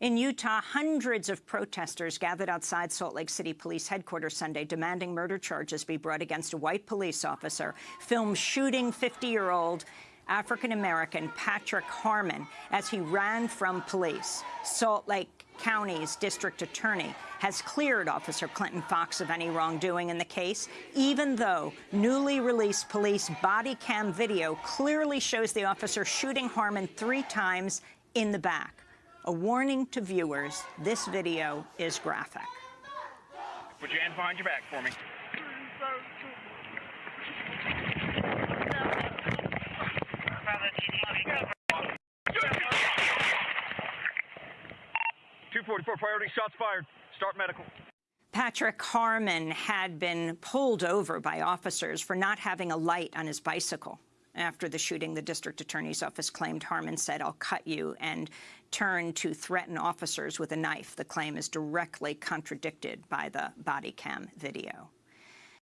In Utah, hundreds of protesters gathered outside Salt Lake City Police Headquarters Sunday demanding murder charges be brought against a white police officer, filmed shooting 50-year-old African-American Patrick Harmon as he ran from police. Salt Lake County's district attorney has cleared Officer Clinton Fox of any wrongdoing in the case, even though newly released police body cam video clearly shows the officer shooting Harmon three times in the back. A warning to viewers, this video is graphic. Put your hands behind your back for me. Two forty-four priority shots fired. Start medical. Patrick Harmon had been pulled over by officers for not having a light on his bicycle. After the shooting, the district attorney's office claimed Harmon said, I'll cut you, and turned to threaten officers with a knife. The claim is directly contradicted by the body cam video.